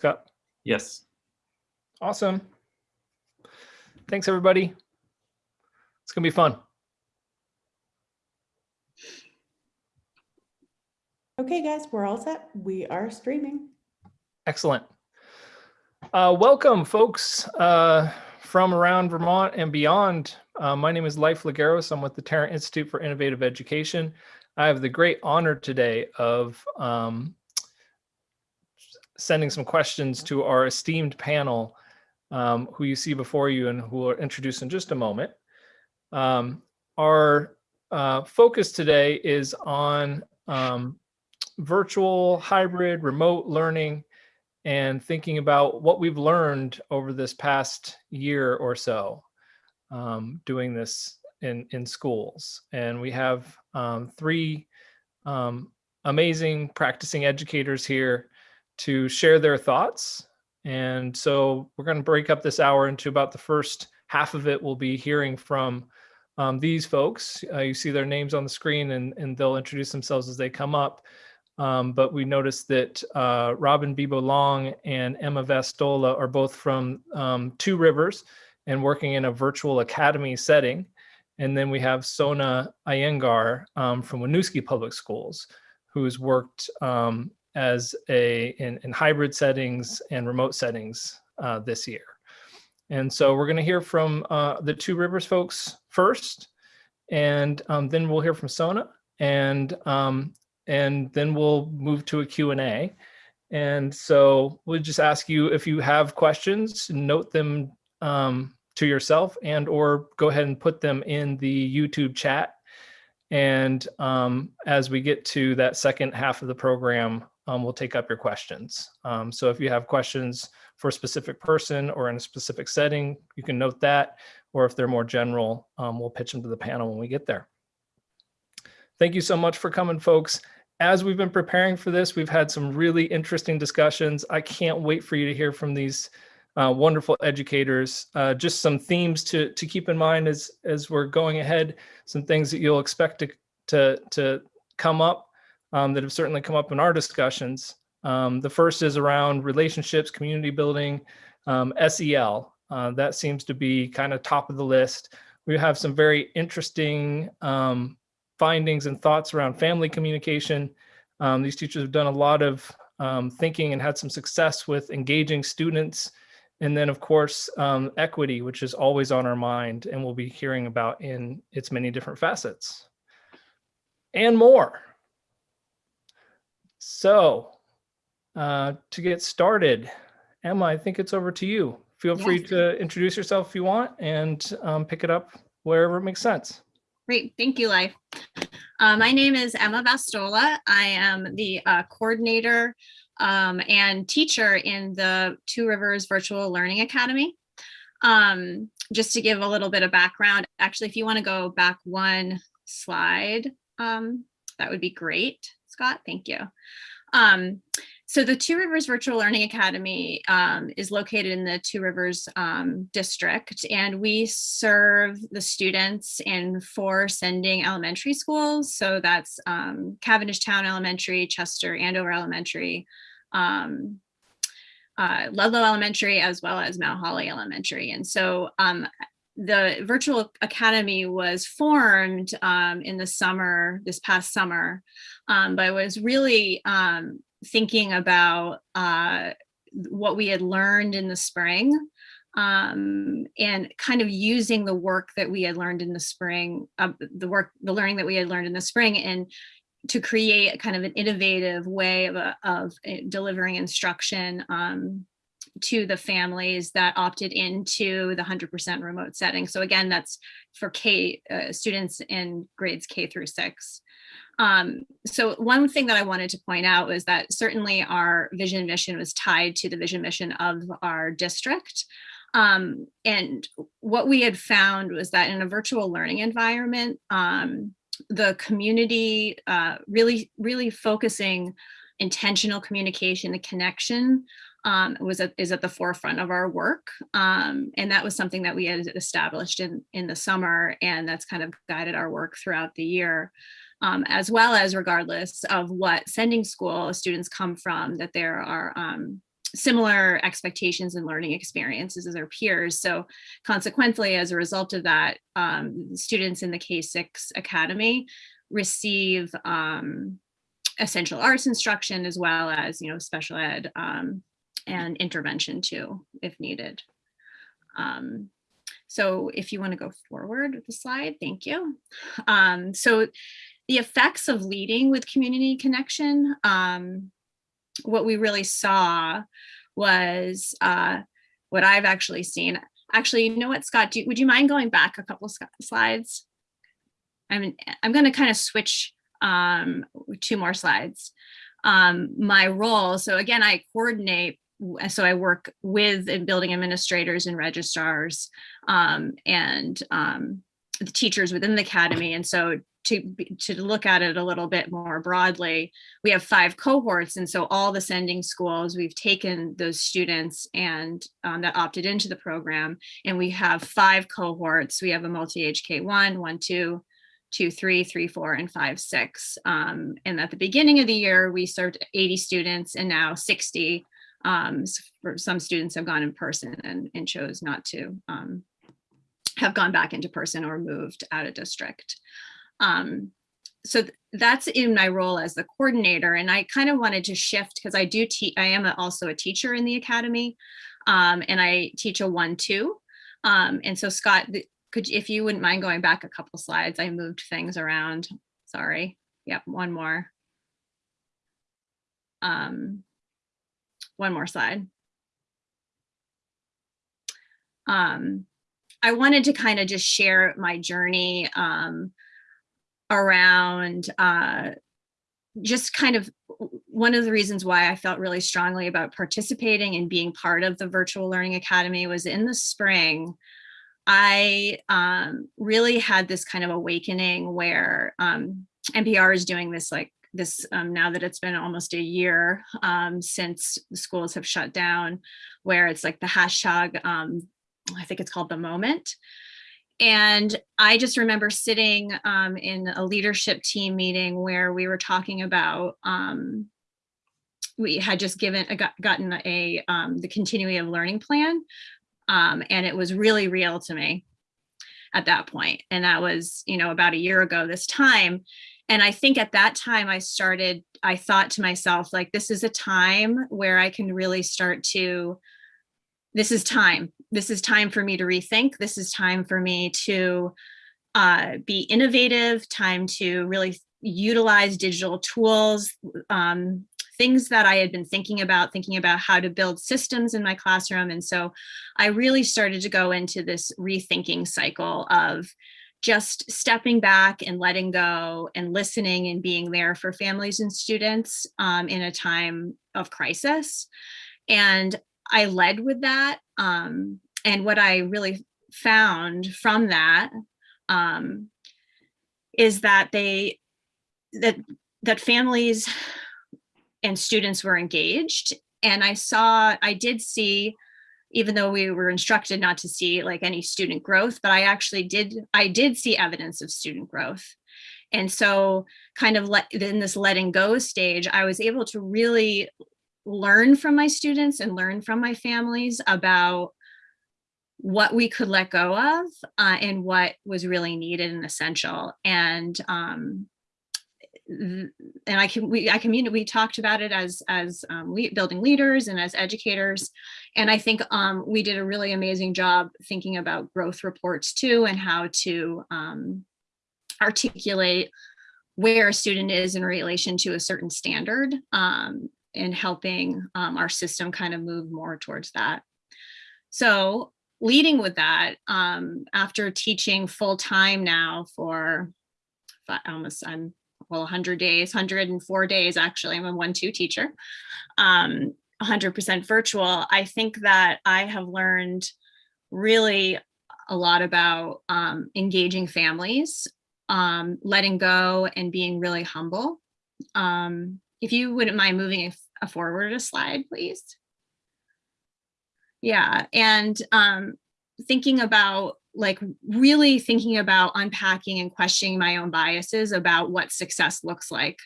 Scott? Yes. Awesome. Thanks, everybody. It's going to be fun. Okay, guys, we're all set. We are streaming. Excellent. Uh, welcome, folks uh, from around Vermont and beyond. Uh, my name is Life LeGeros. I'm with the Tarrant Institute for Innovative Education. I have the great honor today of um, sending some questions to our esteemed panel, um, who you see before you and who will introduce in just a moment. Um, our uh, focus today is on um, virtual, hybrid, remote learning, and thinking about what we've learned over this past year or so um, doing this in, in schools. And we have um, three um, amazing practicing educators here to share their thoughts. And so we're going to break up this hour into about the first half of it. We'll be hearing from um, these folks. Uh, you see their names on the screen and, and they'll introduce themselves as they come up. Um, but we noticed that uh, Robin Bibo Long and Emma Vastola are both from um, Two Rivers and working in a virtual academy setting. And then we have Sona Iyengar um, from Winooski Public Schools, who's worked um, as a in, in, hybrid settings and remote settings uh, this year. And so we're going to hear from uh, the Two Rivers folks first, and um, then we'll hear from Sona, and um, and then we'll move to a Q&A. And so we'll just ask you if you have questions, note them um, to yourself and or go ahead and put them in the YouTube chat. And um, as we get to that second half of the program, um, we'll take up your questions. Um, so if you have questions for a specific person or in a specific setting, you can note that. Or if they're more general, um, we'll pitch them to the panel when we get there. Thank you so much for coming, folks as we've been preparing for this, we've had some really interesting discussions. I can't wait for you to hear from these uh, wonderful educators. Uh, just some themes to, to keep in mind as, as we're going ahead, some things that you'll expect to, to, to come up um, that have certainly come up in our discussions. Um, the first is around relationships, community building, um, SEL. Uh, that seems to be kind of top of the list. We have some very interesting um, findings and thoughts around family communication. Um, these teachers have done a lot of um, thinking and had some success with engaging students. And then of course, equity, which is always on our mind and we'll be hearing about in its many different facets and more. So uh, to get started, Emma, I think it's over to you. Feel yes. free to introduce yourself if you want and um, pick it up wherever it makes sense. Great, thank you, Life. Uh, my name is Emma Vastola. I am the uh, coordinator um, and teacher in the Two Rivers Virtual Learning Academy. Um, just to give a little bit of background, actually, if you want to go back one slide, um, that would be great, Scott. Thank you. Um, so the Two Rivers Virtual Learning Academy um, is located in the Two Rivers um, district, and we serve the students in four sending elementary schools. So that's um, Cavendish Town Elementary, Chester Andover Elementary, um, uh, Ludlow Elementary, as well as Mount Holly Elementary. And so um, the virtual academy was formed um, in the summer, this past summer, um, but I was really um, thinking about uh, what we had learned in the spring um, and kind of using the work that we had learned in the spring, uh, the work, the learning that we had learned in the spring and to create kind of an innovative way of, uh, of eh, delivering instruction um, to the families that opted into the 100% remote setting. So again, that's for K uh, students in grades K through six. Um, so one thing that I wanted to point out was that certainly our vision mission was tied to the vision mission of our district. Um, and what we had found was that in a virtual learning environment, um, the community uh, really, really focusing intentional communication, the connection um, was at, is at the forefront of our work. Um, and that was something that we had established in, in the summer and that's kind of guided our work throughout the year um, as well as regardless of what sending school students come from, that there are um, similar expectations and learning experiences as their peers. So consequently, as a result of that, um, students in the K-6 Academy receive um, essential arts instruction as well as, you know, special ed um, and intervention too, if needed. Um, so if you want to go forward with the slide, thank you. Um, so the effects of leading with community connection, um, what we really saw was uh, what I've actually seen. Actually, you know what, Scott, would you mind going back a couple slides? I'm, I'm going to kind of switch um, two more slides. Um, my role, so again, I coordinate so I work with building administrators and registrars um, and um, the teachers within the academy. And so to, to look at it a little bit more broadly, we have five cohorts. And so all the sending schools, we've taken those students and um, that opted into the program. And we have five cohorts. We have a multi-age K1, one, two, two, three, three, four, and five, six. Um, and at the beginning of the year, we served 80 students and now 60. Um, for some students have gone in person and, and chose not to um, have gone back into person or moved out of district. Um, so th that's in my role as the coordinator. And I kind of wanted to shift because I do teach, I am a, also a teacher in the academy um, and I teach a one, two. Um, and so Scott, could, if you wouldn't mind going back a couple slides, I moved things around. Sorry. Yep, one more. Um, one more slide. Um, I wanted to kind of just share my journey um, around uh, just kind of one of the reasons why I felt really strongly about participating and being part of the Virtual Learning Academy was in the spring, I um, really had this kind of awakening where um, NPR is doing this like this um, now that it's been almost a year um, since schools have shut down, where it's like the hashtag, um, I think it's called the moment. And I just remember sitting um, in a leadership team meeting where we were talking about, um, we had just given, got, gotten a, um, the continuity of learning plan. And it was really real to me at that point. And that was, you know, about a year ago this time. And I think at that time I started, I thought to myself, like, this is a time where I can really start to this is time. This is time for me to rethink. This is time for me to uh, be innovative, time to really utilize digital tools, um, things that I had been thinking about, thinking about how to build systems in my classroom. And so I really started to go into this rethinking cycle of just stepping back and letting go and listening and being there for families and students um, in a time of crisis. And I led with that. Um, and what I really found from that um, is that they that that families and students were engaged. And I saw, I did see, even though we were instructed not to see like any student growth, but I actually did, I did see evidence of student growth. And so kind of let in this letting go stage, I was able to really learn from my students and learn from my families about what we could let go of uh, and what was really needed and essential. And um, and I can we I community we talked about it as as um, we, building leaders and as educators, and I think um, we did a really amazing job thinking about growth reports too and how to um, articulate where a student is in relation to a certain standard um, in helping um, our system kind of move more towards that. So leading with that, um, after teaching full time now for almost, I'm well, 100 days, 104 days, actually, I'm a one-two teacher, 100% um, virtual, I think that I have learned really a lot about um, engaging families, um, letting go and being really humble. Um, if you wouldn't mind moving a, a forward a slide, please. Yeah, and um, thinking about like really thinking about unpacking and questioning my own biases about what success looks like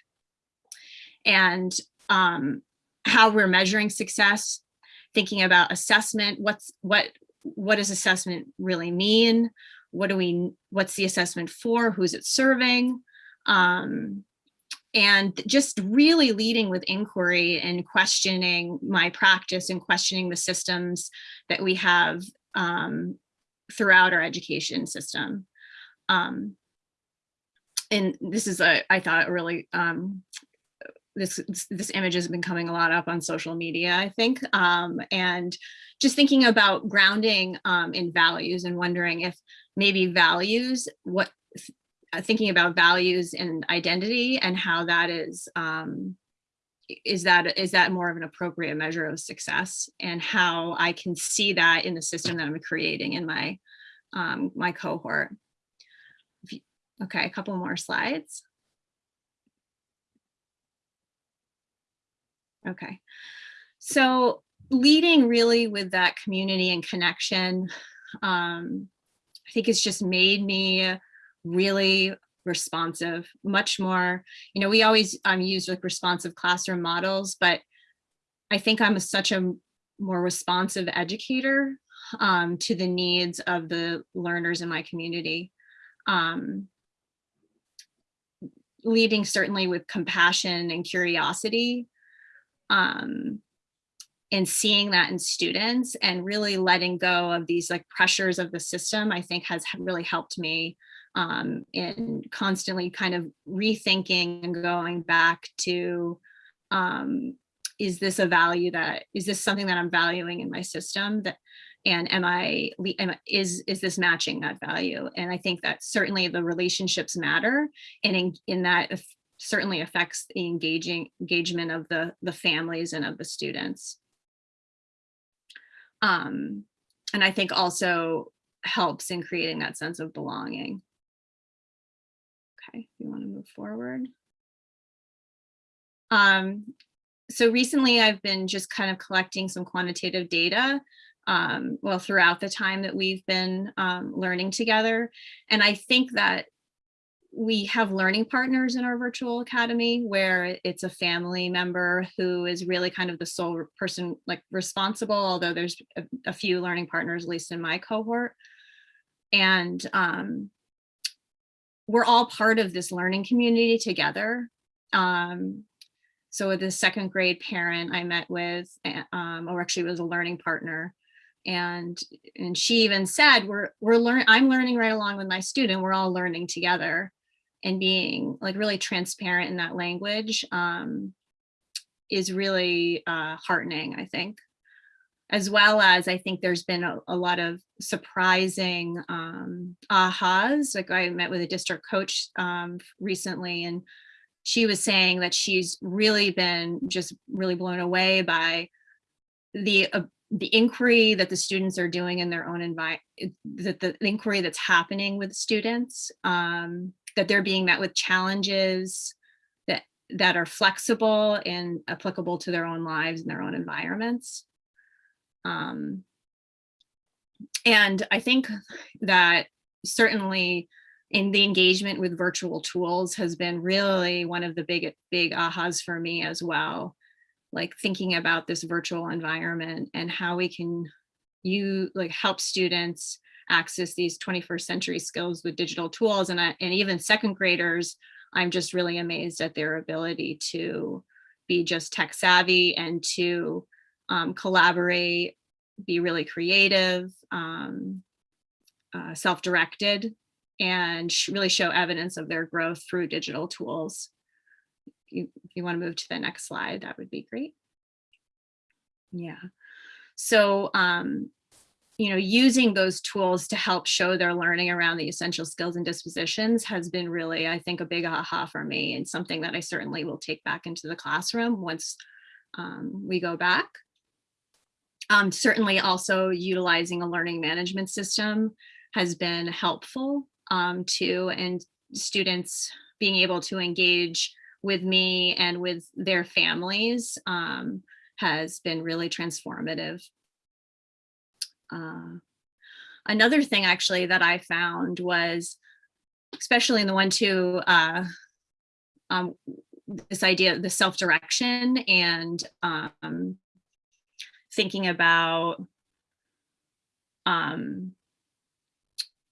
and um, how we're measuring success, thinking about assessment, what's what what does assessment really mean? What do we what's the assessment for? Who's it serving? Um, and just really leading with inquiry and questioning my practice and questioning the systems that we have um, throughout our education system. Um, and this is a, I thought really, um, this, this image has been coming a lot up on social media, I think, um, and just thinking about grounding um, in values and wondering if maybe values, what thinking about values and identity and how that is um, is that is that more of an appropriate measure of success and how I can see that in the system that I'm creating in my um, my cohort. Okay, a couple more slides. Okay, so leading really with that community and connection, um, I think it's just made me really responsive, much more, you know, we always um, use like responsive classroom models, but I think I'm a, such a more responsive educator um, to the needs of the learners in my community. Um, leading certainly with compassion and curiosity um, and seeing that in students and really letting go of these like pressures of the system, I think has really helped me um, and constantly kind of rethinking and going back to um, is this a value that is this something that I'm valuing in my system that and am I is is this matching that value? And I think that certainly the relationships matter and in, in that certainly affects the engaging engagement of the the families and of the students. Um, and I think also helps in creating that sense of belonging Okay, you want to move forward. Um, so recently I've been just kind of collecting some quantitative data um, well throughout the time that we've been um, learning together. And I think that we have learning partners in our virtual academy where it's a family member who is really kind of the sole person like responsible, although there's a, a few learning partners, at least in my cohort. And um, we're all part of this learning community together. Um, so with the second grade parent I met with, eh, um, or actually was a learning partner, and and she even said, we're we're learning. I'm learning right along with my student. We're all learning together, and being like really transparent in that language um, is really uh, heartening. I think as well as I think there's been a, a lot of surprising um, ahas. Like I met with a district coach um, recently and she was saying that she's really been just really blown away by the uh, the inquiry that the students are doing in their own environment, that the inquiry that's happening with students, um, that they're being met with challenges that that are flexible and applicable to their own lives and their own environments. Um, and I think that certainly in the engagement with virtual tools has been really one of the big, big ahas for me as well. Like thinking about this virtual environment and how we can you like help students access these 21st century skills with digital tools and, I, and even second graders, I'm just really amazed at their ability to be just tech savvy and to um, collaborate, be really creative, um, uh, self-directed, and sh really show evidence of their growth through digital tools. You, if you want to move to the next slide, that would be great. Yeah. So, um, you know, using those tools to help show their learning around the essential skills and dispositions has been really, I think, a big aha for me and something that I certainly will take back into the classroom once um, we go back. Um, certainly also utilizing a learning management system has been helpful um, too, and students being able to engage with me and with their families um, has been really transformative. Uh, another thing actually that I found was, especially in the one two, uh, um, this idea of the self-direction and um, thinking about um,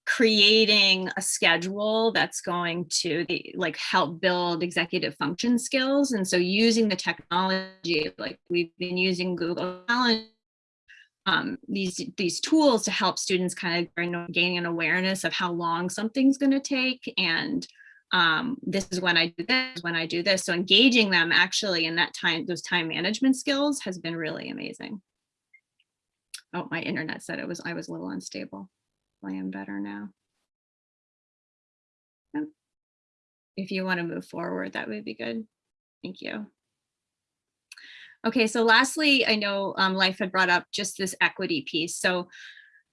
creating a schedule that's going to the, like help build executive function skills. And so using the technology, like we've been using Google Calendar, um, these these tools to help students kind of gain, an awareness of how long something's going to take and um, this is when I do this, when I do this. So engaging them actually in that time, those time management skills has been really amazing. Oh, my internet said it was, I was a little unstable. I am better now. If you want to move forward, that would be good. Thank you. Okay, so lastly, I know um, Life had brought up just this equity piece. So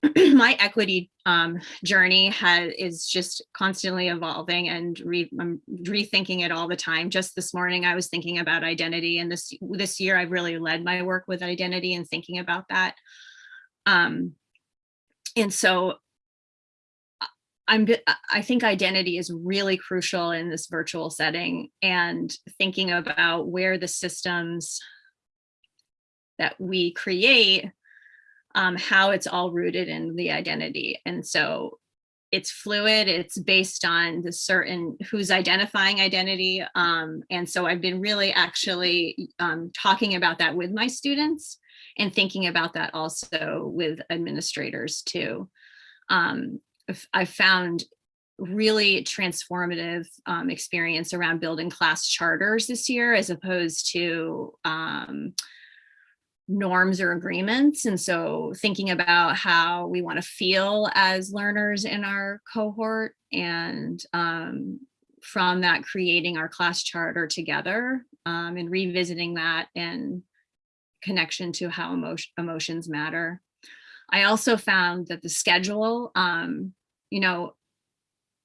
my equity um, journey has is just constantly evolving and re, I'm rethinking it all the time. Just this morning, I was thinking about identity, and this this year, I've really led my work with identity and thinking about that. Um, and so, I'm I think identity is really crucial in this virtual setting, and thinking about where the systems that we create um, how it's all rooted in the identity. And so it's fluid, it's based on the certain who's identifying identity. Um, and so I've been really actually um, talking about that with my students and thinking about that also with administrators too. Um, I've found really transformative um, experience around building class charters this year as opposed to um, norms or agreements. And so thinking about how we want to feel as learners in our cohort and um, from that creating our class charter together um, and revisiting that and connection to how emotion, emotions matter. I also found that the schedule, um, you know,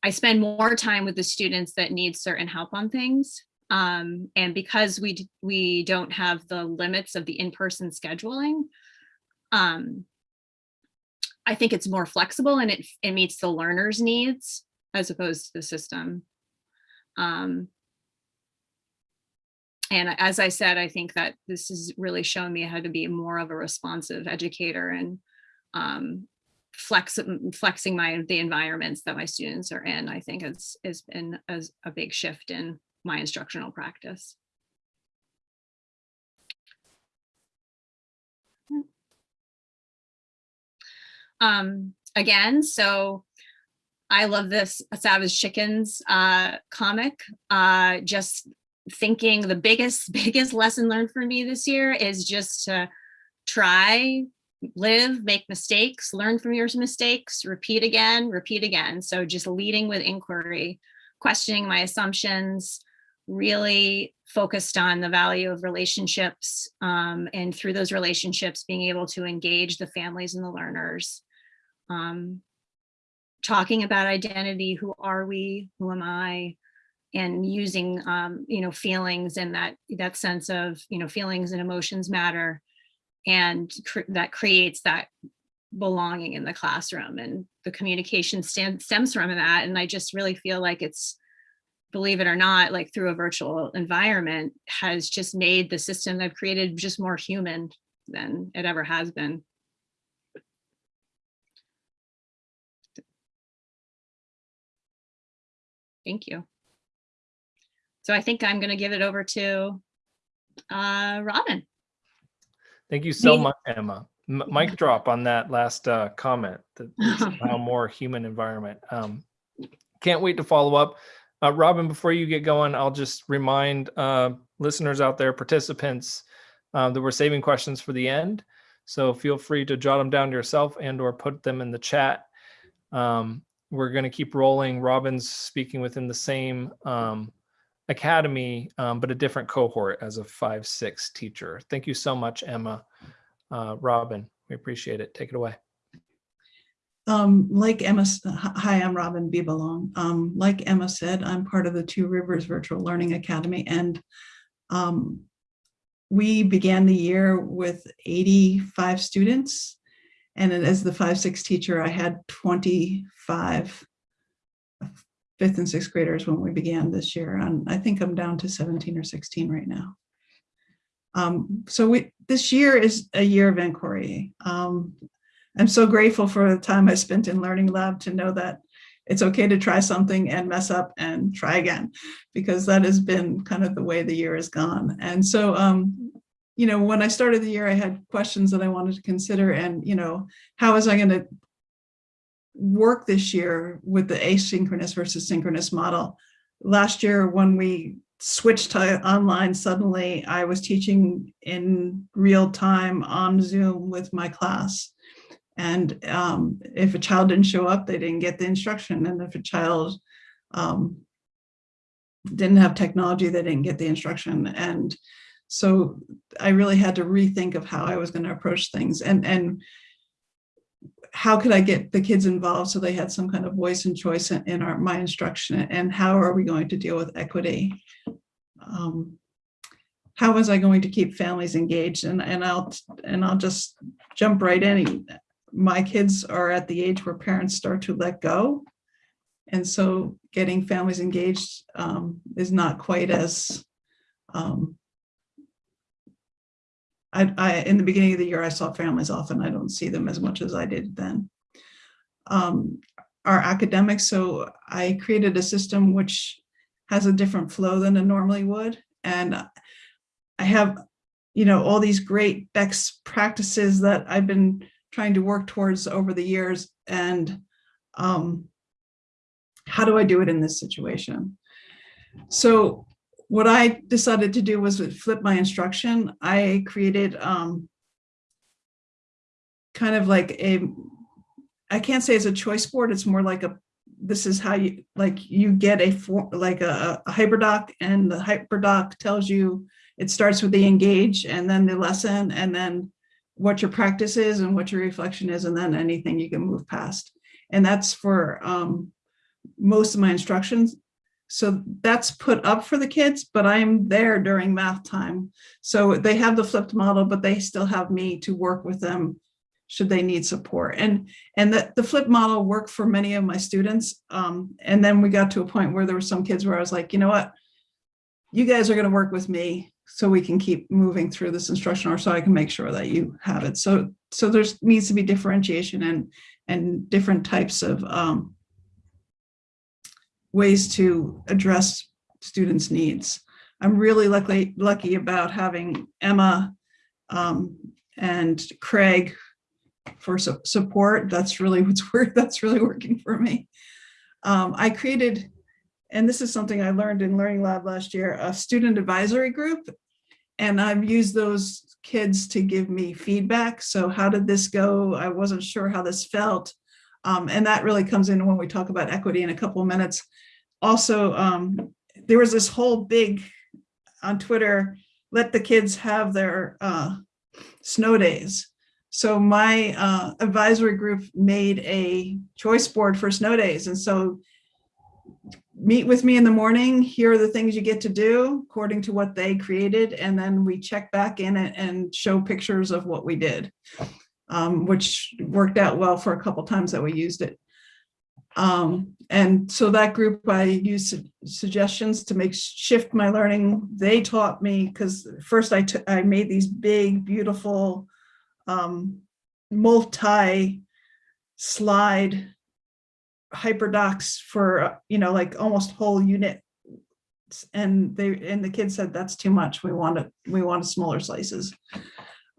I spend more time with the students that need certain help on things um, and because we we don't have the limits of the in-person scheduling, um, I think it's more flexible and it, it meets the learner's needs as opposed to the system. Um, and as I said, I think that this has really shown me how to be more of a responsive educator and um, flex, flexing my the environments that my students are in, I think has, has been a, a big shift in my instructional practice. Um, again, so I love this Savage Chickens uh, comic. Uh, just thinking the biggest, biggest lesson learned for me this year is just to try, live, make mistakes, learn from your mistakes, repeat again, repeat again. So just leading with inquiry, questioning my assumptions, really focused on the value of relationships um, and through those relationships being able to engage the families and the learners. Um, talking about identity, who are we, who am I, and using um, you know feelings and that that sense of you know feelings and emotions matter and cr that creates that belonging in the classroom and the communication stems from that and I just really feel like it's believe it or not, like through a virtual environment has just made the system I've created just more human than it ever has been. Thank you. So I think I'm going to give it over to uh, Robin. Thank you so much, Emma. M mic drop on that last uh, comment, that somehow more human environment. Um, can't wait to follow up. Uh, Robin, before you get going, I'll just remind uh, listeners out there, participants, uh, that we're saving questions for the end. So feel free to jot them down yourself and or put them in the chat. Um, we're going to keep rolling. Robin's speaking within the same um, academy, um, but a different cohort as a five, six teacher. Thank you so much, Emma. Uh, Robin, we appreciate it. Take it away. Um, like Emma, hi, I'm Robin Bibelong. Um, like Emma said, I'm part of the Two Rivers Virtual Learning Academy, and um, we began the year with 85 students. And as the five, six teacher, I had 25 fifth and sixth graders when we began this year. And I think I'm down to 17 or 16 right now. Um, so we, this year is a year of inquiry. Um, I'm so grateful for the time I spent in Learning Lab to know that it's okay to try something and mess up and try again, because that has been kind of the way the year has gone. And so, um, you know, when I started the year, I had questions that I wanted to consider and, you know, how was I going to work this year with the asynchronous versus synchronous model? Last year, when we switched to online, suddenly I was teaching in real time on Zoom with my class. And um, if a child didn't show up, they didn't get the instruction. And if a child um, didn't have technology, they didn't get the instruction. And so I really had to rethink of how I was going to approach things and, and how could I get the kids involved so they had some kind of voice and choice in, in our, my instruction and how are we going to deal with equity? Um, how was I going to keep families engaged? And, and I'll, and I'll just jump right in my kids are at the age where parents start to let go. And so getting families engaged um, is not quite as, um, I, I, in the beginning of the year, I saw families often. I don't see them as much as I did then. Um, our academics, so I created a system which has a different flow than it normally would. And I have, you know, all these great best practices that I've been trying to work towards over the years and um, how do I do it in this situation? So what I decided to do was flip my instruction. I created um, kind of like a, I can't say it's a choice board. It's more like a, this is how you, like you get a, for, like a, a hyperdoc and the hyperdoc tells you, it starts with the engage and then the lesson and then what your practice is and what your reflection is, and then anything you can move past. And that's for um, most of my instructions. So that's put up for the kids, but I'm there during math time. So they have the flipped model, but they still have me to work with them should they need support. And, and the, the flip model worked for many of my students. Um, and then we got to a point where there were some kids where I was like, you know what, you guys are gonna work with me so we can keep moving through this instruction or so I can make sure that you have it. So, so there's needs to be differentiation and, and different types of um, ways to address students' needs. I'm really lucky, lucky about having Emma um, and Craig for su support. That's really what's work. That's really working for me. Um, I created and this is something I learned in Learning Lab last year, a student advisory group. And I've used those kids to give me feedback. So how did this go? I wasn't sure how this felt. Um, and that really comes in when we talk about equity in a couple of minutes. Also, um, there was this whole big on Twitter, let the kids have their uh, snow days. So my uh, advisory group made a choice board for snow days. And so meet with me in the morning. Here are the things you get to do according to what they created. And then we check back in and, and show pictures of what we did, um, which worked out well for a couple times that we used it. Um, and so that group, I used su suggestions to make shift my learning. They taught me because first I, I made these big, beautiful um, multi slide hyperdocs for, you know, like almost whole unit. And they and the kids said, that's too much. We want it, we want smaller slices.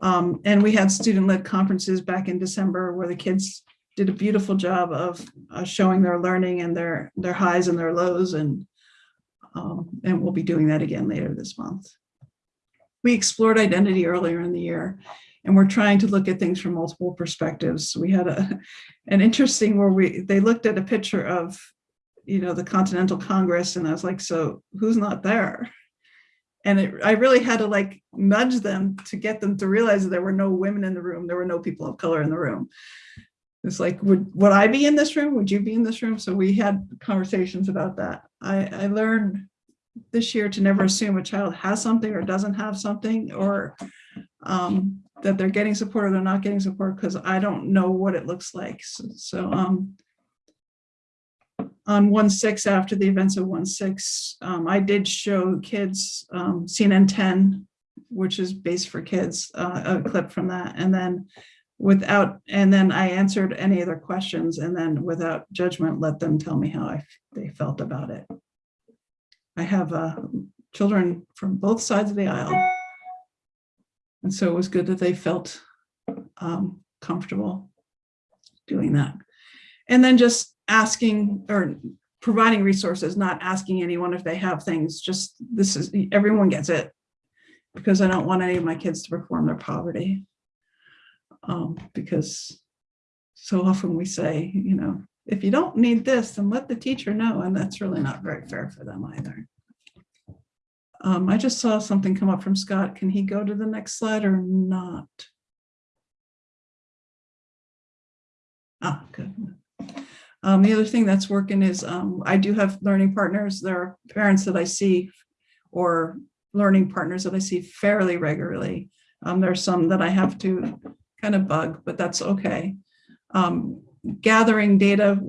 Um, and we had student-led conferences back in December where the kids did a beautiful job of uh, showing their learning and their their highs and their lows and um, and we'll be doing that again later this month. We explored identity earlier in the year and we're trying to look at things from multiple perspectives. We had a an interesting where we they looked at a picture of you know the Continental Congress and I was like, so who's not there? And it, I really had to like nudge them to get them to realize that there were no women in the room, there were no people of color in the room. It's like, would, would I be in this room? Would you be in this room? So we had conversations about that. I, I learned this year to never assume a child has something or doesn't have something or um, that they're getting support or they're not getting support because I don't know what it looks like. So, so um, on 1-6 after the events of 1-6, um, I did show kids um, CNN 10 which is Base for Kids, uh, a clip from that. And then without, and then I answered any of their questions and then without judgment, let them tell me how I, they felt about it. I have uh, children from both sides of the aisle. And so it was good that they felt um, comfortable doing that. And then just asking or providing resources, not asking anyone if they have things, just this is, everyone gets it. Because I don't want any of my kids to perform their poverty. Um, because so often we say, you know, if you don't need this, then let the teacher know, and that's really not very fair for them either. Um, I just saw something come up from Scott. Can he go to the next slide or not? Ah, good. Um, the other thing that's working is um, I do have learning partners. There are parents that I see or learning partners that I see fairly regularly. Um, there's some that I have to kind of bug, but that's okay. Um, gathering data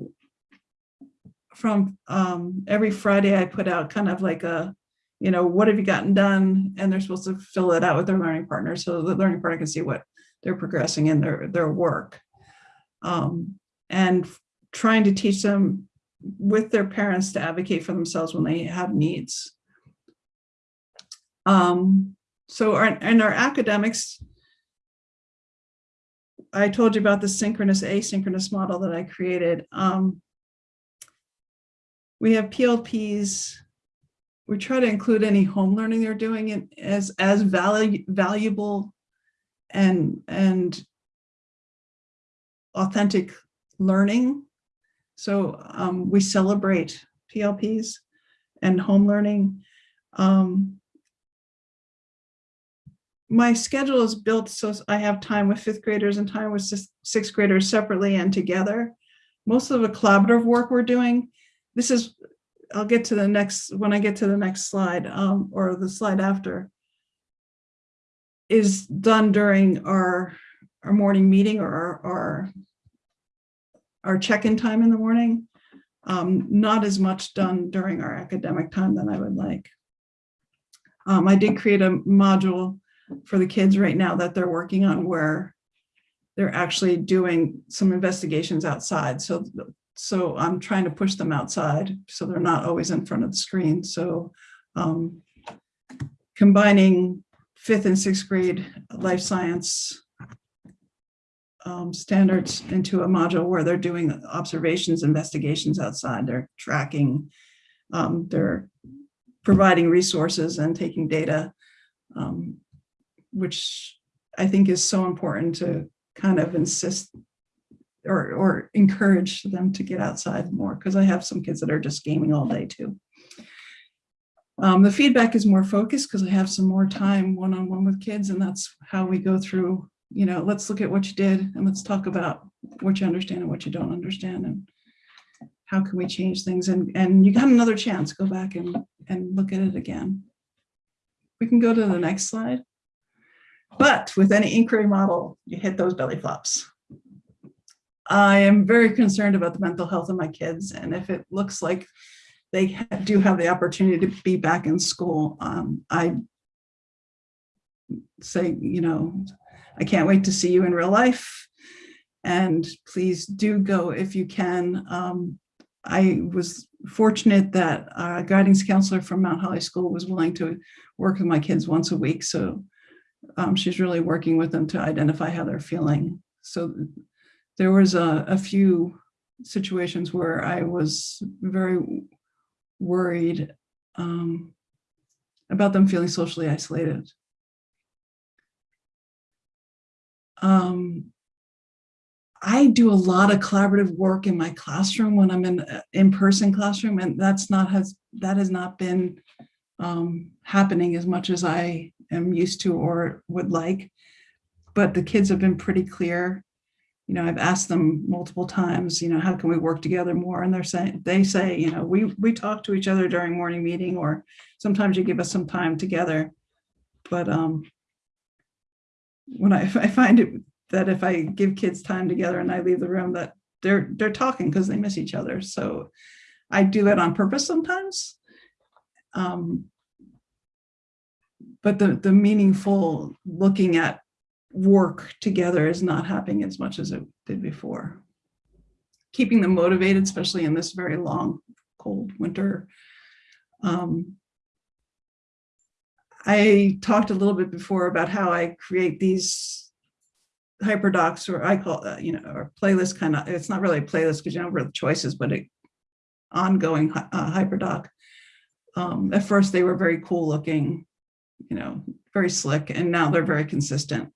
from um, every Friday, I put out kind of like a, you know, what have you gotten done? And they're supposed to fill it out with their learning partner so the learning partner can see what they're progressing in their, their work. Um, and trying to teach them with their parents to advocate for themselves when they have needs. Um, so our, in our academics, I told you about the synchronous asynchronous model that I created. Um, we have PLPs. We try to include any home learning they're doing as as value, valuable and and authentic learning. So um, we celebrate PLPs and home learning. Um, my schedule is built so I have time with fifth graders and time with sixth graders separately and together. Most of the collaborative work we're doing, this is, I'll get to the next, when I get to the next slide um, or the slide after, is done during our, our morning meeting or our, our, our check-in time in the morning. Um, not as much done during our academic time than I would like. Um, I did create a module for the kids right now that they're working on where they're actually doing some investigations outside. So, so I'm trying to push them outside so they're not always in front of the screen. So um, combining fifth and sixth grade life science um, standards into a module where they're doing observations, investigations outside, they're tracking, um, they're providing resources and taking data um, which I think is so important to kind of insist or, or encourage them to get outside more because I have some kids that are just gaming all day too. Um, the feedback is more focused because I have some more time one-on-one -on -one with kids and that's how we go through, you know, let's look at what you did and let's talk about what you understand and what you don't understand and how can we change things and, and you got another chance, go back and, and look at it again. We can go to the next slide. But with any inquiry model, you hit those belly flops. I am very concerned about the mental health of my kids. And if it looks like they do have the opportunity to be back in school, um, I say, you know, I can't wait to see you in real life. And please do go if you can. Um, I was fortunate that a guidance counselor from Mount Holly School was willing to work with my kids once a week. So um, she's really working with them to identify how they're feeling. So there was a, a few situations where I was very worried um, about them feeling socially isolated. Um, I do a lot of collaborative work in my classroom when I'm in in-person classroom, and that's not has that has not been um, happening as much as I am used to or would like. But the kids have been pretty clear. You know, I've asked them multiple times, you know, how can we work together more? And they're saying, they say, you know, we, we talk to each other during morning meeting, or sometimes you give us some time together. But um, when I, I find it that if I give kids time together and I leave the room that they're, they're talking because they miss each other. So I do that on purpose sometimes. Um, but the, the meaningful looking at work together is not happening as much as it did before. Keeping them motivated, especially in this very long, cold winter. Um, I talked a little bit before about how I create these hyperdocs, or I call, uh, you know, or playlist kind of, it's not really a playlist because you don't have choices, but a ongoing uh, hyperdoc. Um, at first, they were very cool looking, you know, very slick, and now they're very consistent.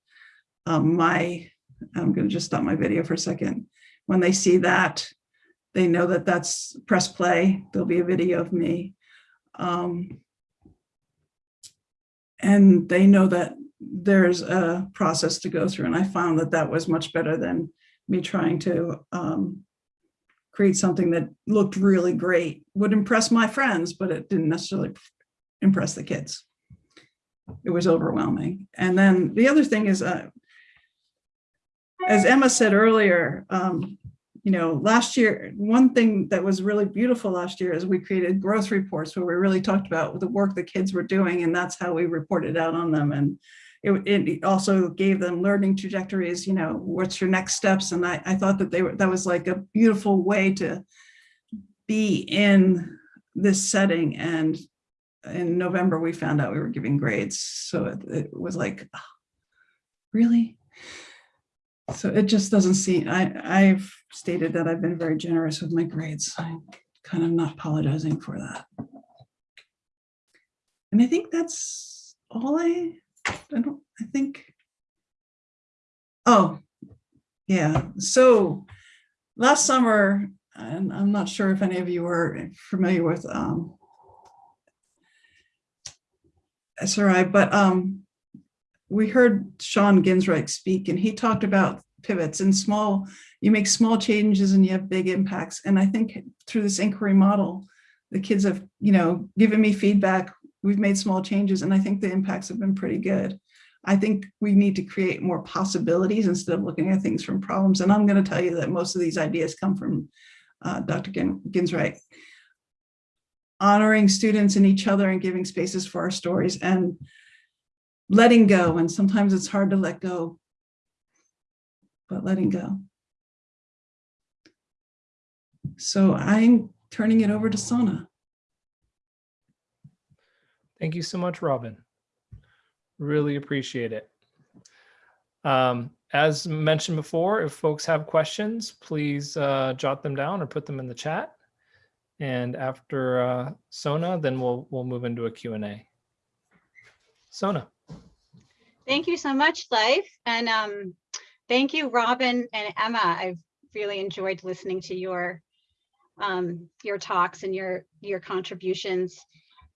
Um, my, I'm going to just stop my video for a second. When they see that, they know that that's press play. There'll be a video of me. Um, and they know that there's a process to go through. And I found that that was much better than me trying to um, create something that looked really great, would impress my friends, but it didn't necessarily impress the kids. It was overwhelming. And then the other thing is, uh, as Emma said earlier, um, you know, last year, one thing that was really beautiful last year is we created growth reports where we really talked about the work the kids were doing, and that's how we reported out on them. And it, it also gave them learning trajectories, you know, what's your next steps? And I, I thought that they were, that was like a beautiful way to be in this setting. And in November, we found out we were giving grades. So it, it was like, "Ah, really? So it just doesn't seem, I, I've stated that I've been very generous with my grades. I'm kind of not apologizing for that. And I think that's all I, I don't, I think. Oh, yeah, so last summer, and I'm not sure if any of you are familiar with um, SRI, but um, we heard Shawn Ginwright speak and he talked about pivots and small, you make small changes and you have big impacts. And I think through this inquiry model, the kids have, you know, given me feedback. We've made small changes and I think the impacts have been pretty good. I think we need to create more possibilities instead of looking at things from problems. And I'm going to tell you that most of these ideas come from uh, Dr. Gin Ginwright. Honoring students and each other and giving spaces for our stories and letting go. And sometimes it's hard to let go, but letting go. So I'm turning it over to Sona. Thank you so much, Robin. Really appreciate it. Um, as mentioned before, if folks have questions, please uh, jot them down or put them in the chat. And after uh, Sona, then we'll we'll move into a Q&A. Sona. Thank you so much, Life. And um, thank you, Robin and Emma. I've really enjoyed listening to your um, your talks and your your contributions.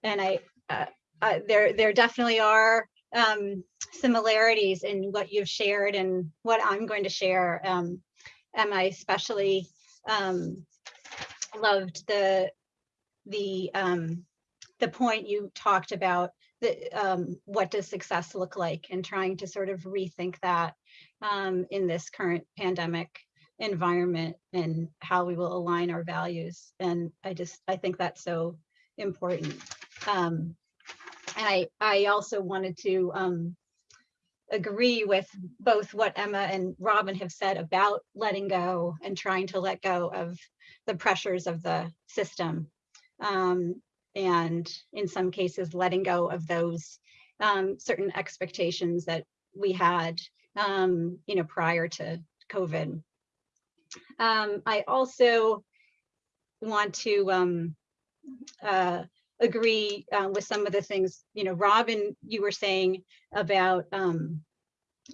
And I uh, uh, there there definitely are um, similarities in what you've shared and what I'm going to share. Um, Emma especially um, loved the the um, the point you talked about the, um, what does success look like and trying to sort of rethink that um, in this current pandemic environment and how we will align our values. And I just, I think that's so important. Um, and I, I also wanted to um, agree with both what Emma and Robin have said about letting go and trying to let go of the pressures of the system. Um, and in some cases, letting go of those um, certain expectations that we had, um, you know, prior to COVID. Um, I also want to um, uh, agree uh, with some of the things, you know, Robin, you were saying about um,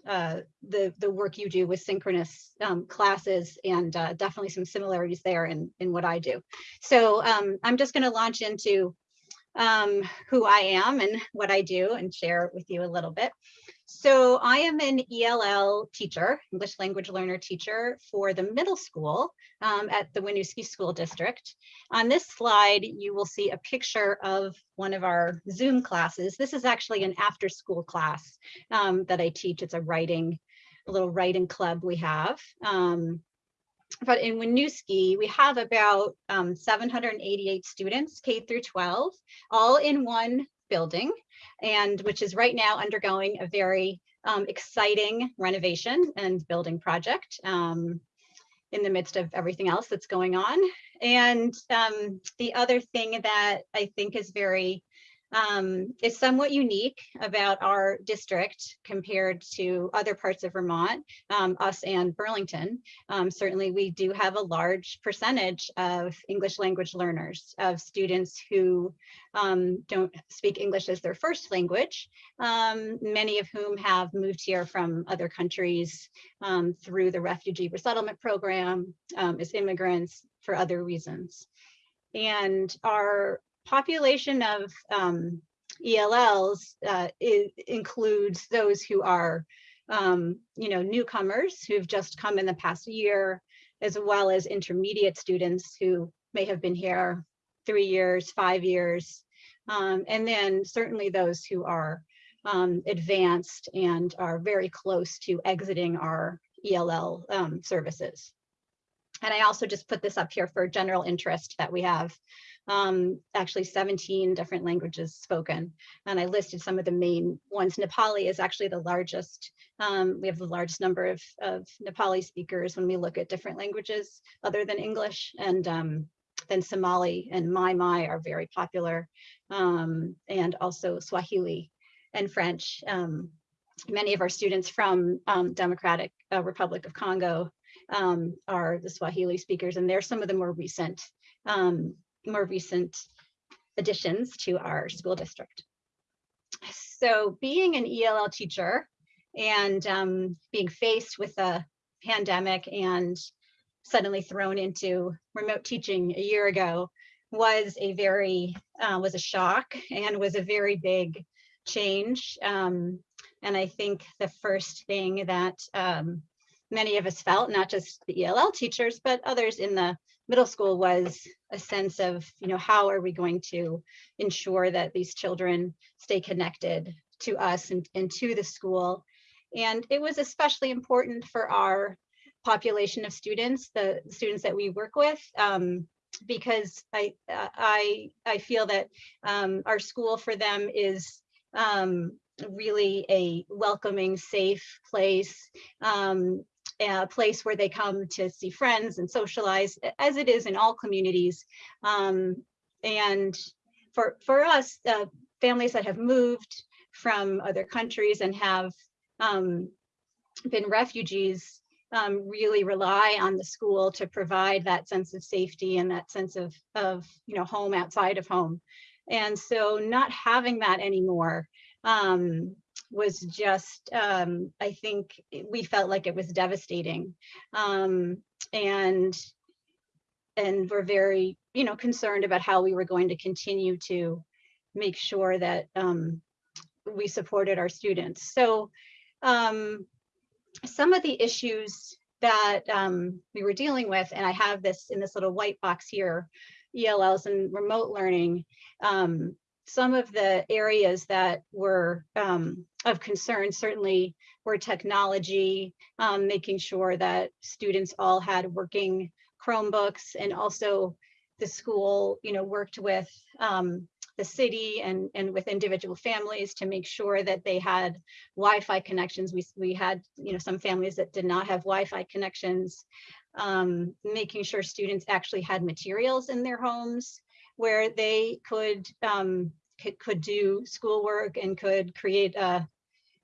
uh, the the work you do with synchronous um, classes and uh, definitely some similarities there in in what I do. So um, I'm just going to launch into um, who I am and what I do and share with you a little bit. So I am an ELL teacher, English language learner teacher for the middle school um, at the Winooski School District. On this slide, you will see a picture of one of our Zoom classes. This is actually an after school class um, that I teach. It's a writing, a little writing club we have. Um, but in Winooski, we have about um, 788 students, K through 12, all in one building and which is right now undergoing a very um, exciting renovation and building project um, in the midst of everything else that's going on. And um, the other thing that I think is very um, is somewhat unique about our district compared to other parts of Vermont, um, us and Burlington. Um, certainly, we do have a large percentage of English language learners, of students who um, don't speak English as their first language, um, many of whom have moved here from other countries um, through the refugee resettlement program as immigrants for other reasons. And our population of um, ELLs uh, includes those who are, um, you know, newcomers who've just come in the past year, as well as intermediate students who may have been here three years, five years, um, and then certainly those who are um, advanced and are very close to exiting our ELL um, services. And I also just put this up here for general interest that we have um, actually 17 different languages spoken. And I listed some of the main ones. Nepali is actually the largest. Um, we have the largest number of, of Nepali speakers when we look at different languages other than English. And um, then Somali and Maay Maay are very popular. Um, and also Swahili and French. Um, many of our students from um, Democratic uh, Republic of Congo um, are the Swahili speakers, and they're some of the more recent um, more recent additions to our school district. So being an ELL teacher and um, being faced with a pandemic and suddenly thrown into remote teaching a year ago was a very, uh, was a shock and was a very big change. Um, and I think the first thing that um, many of us felt, not just the ELL teachers, but others in the middle school was a sense of, you know, how are we going to ensure that these children stay connected to us and, and to the school. And it was especially important for our population of students, the students that we work with, um, because I, I, I feel that um, our school for them is um, really a welcoming, safe place. Um, a place where they come to see friends and socialize, as it is in all communities. Um, and for, for us, uh, families that have moved from other countries and have um, been refugees um, really rely on the school to provide that sense of safety and that sense of, of you know, home outside of home. And so not having that anymore um, was just, um, I think we felt like it was devastating. Um, and, and we're very, you know, concerned about how we were going to continue to make sure that um, we supported our students. So um, some of the issues that um, we were dealing with, and I have this in this little white box here, ELLs and remote learning, um, some of the areas that were um, of concern certainly were technology, um, making sure that students all had working Chromebooks and also the school, you know, worked with um, the city and, and with individual families to make sure that they had Wi-Fi connections. We, we had, you know, some families that did not have Wi-Fi connections, um, making sure students actually had materials in their homes where they could um, could, could do schoolwork and could create a,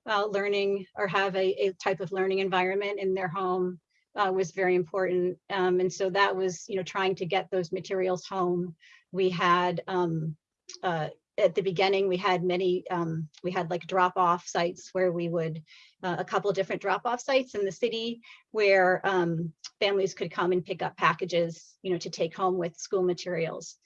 a learning or have a, a, type of learning environment in their home uh, was very important. Um, and so that was, you know, trying to get those materials home. We had um, uh, at the beginning, we had many, um, we had like drop off sites where we would, uh, a couple different drop off sites in the city where um, families could come and pick up packages, you know, to take home with school materials.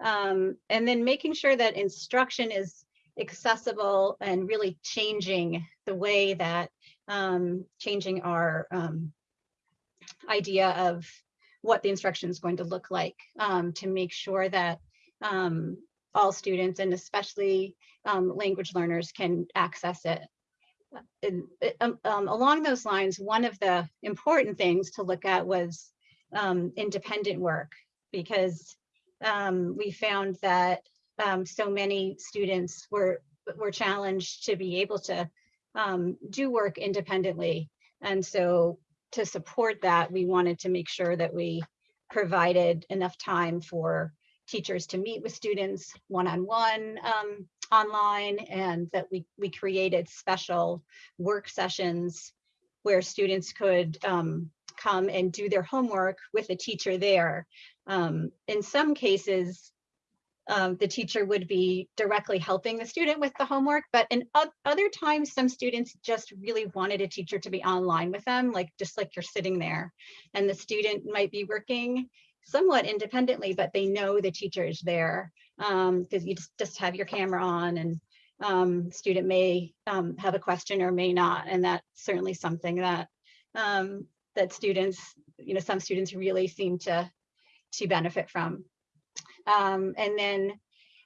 Um, and then making sure that instruction is accessible and really changing the way that um, changing our um, idea of what the instruction is going to look like um, to make sure that um, all students and especially um, language learners can access it. And, um, along those lines, one of the important things to look at was independent work because we found that um, so many students were were challenged to be able to um, do work independently. And so to support that, we wanted to make sure that we provided enough time for teachers to meet with students one-on-one um, online and that we, we created special work sessions where students could um, come and do their homework with a teacher there. Um, in some cases, um, the teacher would be directly helping the student with the homework, but in other times, some students just really wanted a teacher to be online with them, like just like you're sitting there. And the student might be working somewhat independently, but they know the teacher is there because you just, just have your camera on and um, student may um, have a question or may not. And that's certainly something that um, that students, you know, some students really seem to to benefit from. Um, and then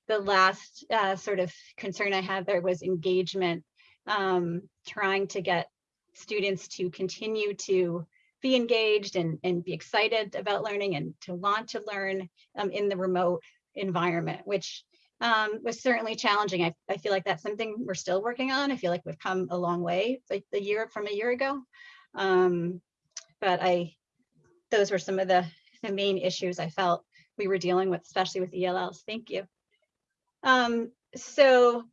the last uh, sort of concern I had there was engagement, um, trying to get students to continue to be engaged and, and be excited about learning and to want to learn um, in the remote environment, which um, was certainly challenging. I, I feel like that's something we're still working on. I feel like we've come a long way the year from a year ago. Um, but I, those were some of the, the main issues I felt we were dealing with, especially with ELLs. Thank you. Um, so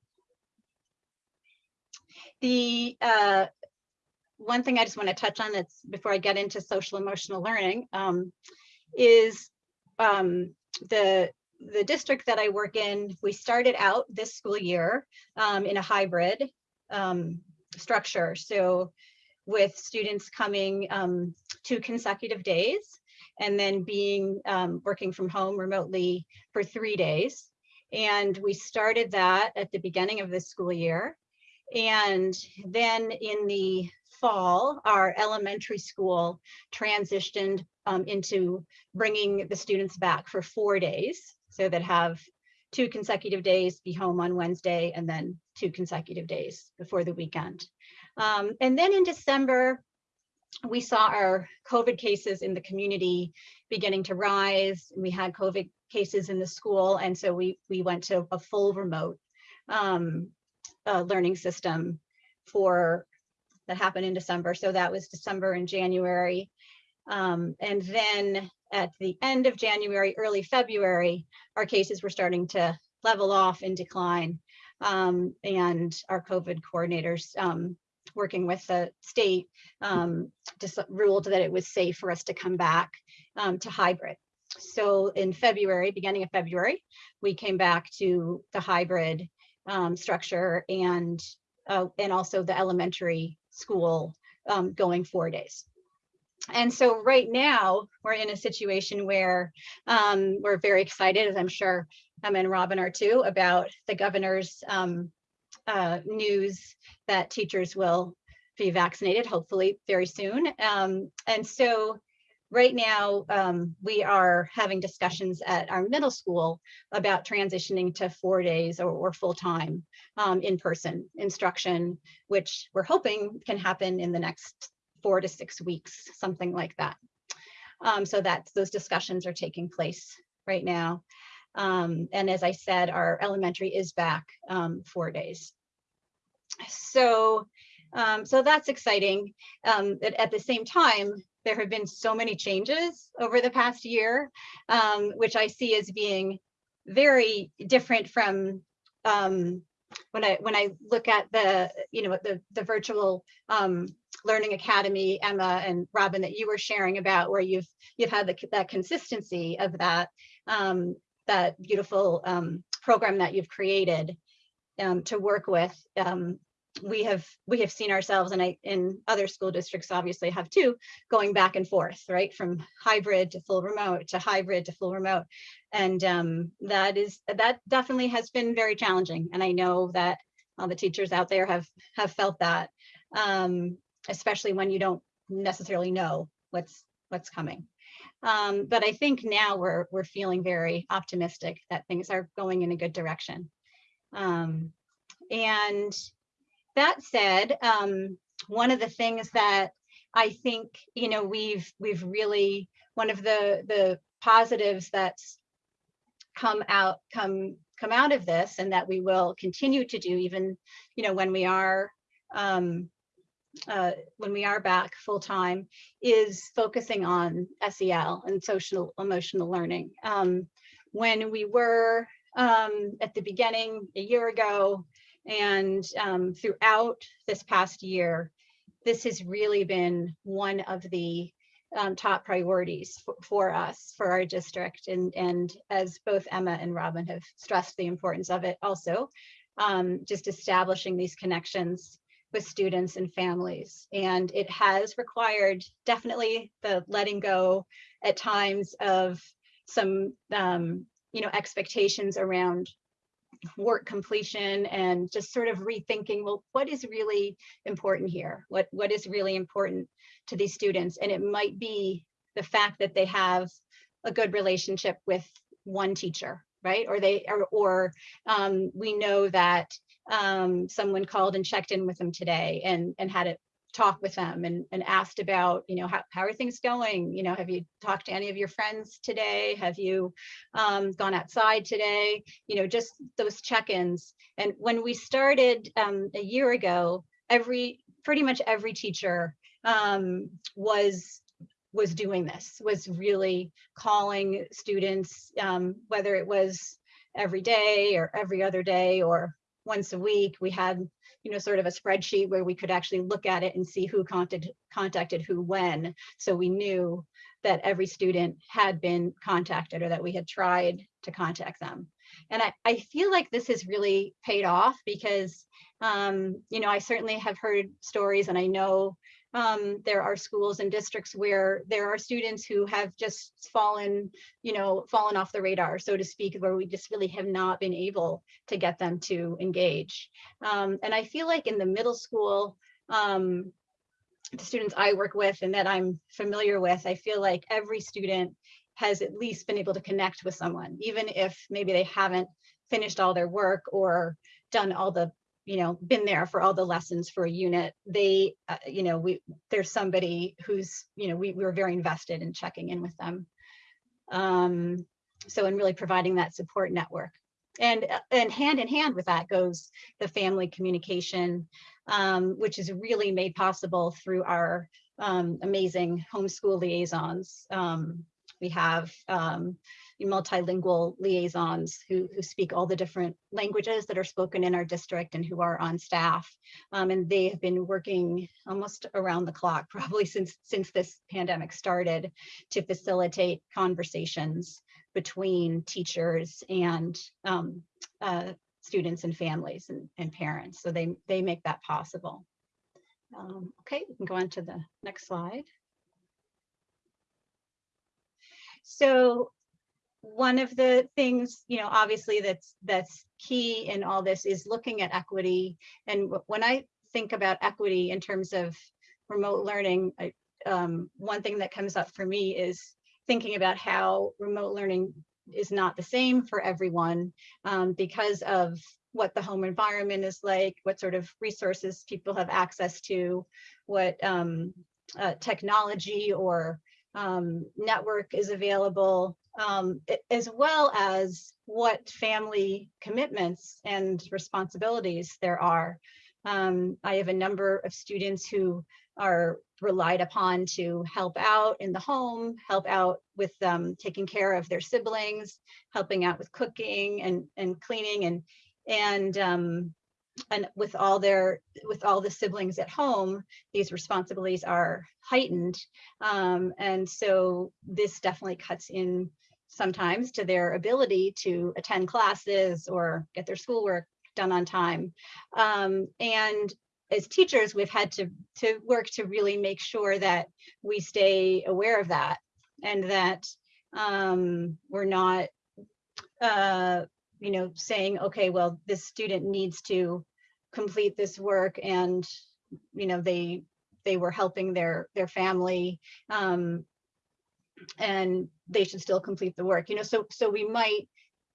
the uh, one thing I just want to touch on that's before I get into social emotional learning um, is um, the the district that I work in. We started out this school year um, in a hybrid um, structure. So with students coming um, two consecutive days and then being um, working from home remotely for three days. And we started that at the beginning of this school year. And then in the fall, our elementary school transitioned um, into bringing the students back for four days. So that have two consecutive days, be home on Wednesday, and then two consecutive days before the weekend. Um, and then in December, we saw our COVID cases in the community beginning to rise. We had COVID cases in the school, and so we we went to a full remote um, uh, learning system for that happened in December. So that was December and January. Um, and then at the end of January, early February, our cases were starting to level off and decline. Um, and our COVID coordinators um, working with the state um, just ruled that it was safe for us to come back um, to hybrid. So in February, beginning of February, we came back to the hybrid um, structure and uh, and also the elementary school um, going four days. And so right now we're in a situation where um, we're very excited, as I'm sure Emma and Robin are too, about the governor's um, uh, news that teachers will be vaccinated, hopefully very soon. Um, and so right now um, we are having discussions at our middle school about transitioning to four days or, or full-time um, in-person instruction, which we're hoping can happen in the next four to six weeks, something like that. Um, so that those discussions are taking place right now. Um, and as I said, our elementary is back um, four days. So, um, so that's exciting. Um, at, the same time, there have been so many changes over the past year, um, which I see as being very different from um, when I when I look at the you know the the virtual um, learning academy, Emma and Robin, that you were sharing about, where you've you've had the, that consistency of that um, that beautiful um, program that you've created um, to work with. Um, we have we have seen ourselves and I in other school districts obviously have too going back and forth right? From hybrid to full remote to hybrid to full remote. And um, that is that definitely has been very challenging and I know that all the teachers out there have have felt that um, especially when you don't necessarily know what's what's coming. Um, but I think now we're we're feeling very optimistic that things are going in a good direction um, and that said, um, one of the things that I think you know we've we've really one of the the positives that's come out come come out of this and that we will continue to do even, you know, when we are um, uh, when we are back full time is focusing on SEL and social emotional learning. Um, when we were um, at the beginning a year ago and um, throughout this past year, this has really been one of the um, top priorities for, us, for our district. And, and as both Emma and Robin have stressed the importance of it also, um, just establishing these connections with students and families. And it has required definitely the letting go at times of some, um, you know, expectations around work completion and just sort of rethinking, well, what is really important here? What, what is really important to these students? And it might be the fact that they have a good relationship with one teacher, right? Or they, or, or um, we know that um, someone called and checked in with them today and, and had a talk with them and, and asked about, you know, how, how are things going? You know, have you talked to any of your friends today? Have you um, gone outside today? You know, just those check-ins. And when we started um, a year ago, every, pretty much every teacher um, was was doing this, was really calling students, um, whether it was every day or every other day or once a week. We had, you know, sort of a spreadsheet where we could actually look at it and see who contacted, contacted who when. So we knew that every student had been contacted or that we had tried to contact them. And I, I feel like this has really paid off because, um, you know, I certainly have heard stories and I know um, there are schools and districts where there are students who have just fallen, you know, fallen off the radar, so to speak, where we just really have not been able to get them to engage. Um, and I feel like in the middle school, um, the students I work with and that I'm familiar with, I feel like every student has at least been able to connect with someone, even if maybe they haven't finished all their work or done all the you know, been there for all the lessons for a unit, they, uh, you know, we there's somebody who's, you know, we, we were very invested in checking in with them. Um, so in really providing that support network. And, uh, and hand in hand with that goes the family communication, um, which is really made possible through our um, amazing homeschool liaisons. Um, we have um, multilingual liaisons who, who speak all the different languages that are spoken in our district and who are on staff. Um, and they have been working almost around the clock, probably since, since this pandemic started, to facilitate conversations between teachers and um, uh, students and families and, and parents. So they, they make that possible. Um, okay, we can go on to the next slide. So one of the things, you know, obviously that's that's key in all this is looking at equity. And when I think about equity in terms of remote learning, I, um, one thing that comes up for me is thinking about how remote learning is not the same for everyone um, because of what the home environment is like, what sort of resources people have access to, what um, uh, technology or um, network is available, um, as well as what family commitments and responsibilities there are. Um, I have a number of students who are relied upon to help out in the home, help out with um, taking care of their siblings, helping out with cooking and, and cleaning and, and um, and with all their with all the siblings at home these responsibilities are heightened. Um, and so this definitely cuts in sometimes to their ability to attend classes or get their schoolwork done on time. Um, and as teachers we've had to to work to really make sure that we stay aware of that and that um, we're not uh, you know, saying, okay, well, this student needs to complete this work and, you know, they they were helping their their family um, and they should still complete the work, you know, so so we might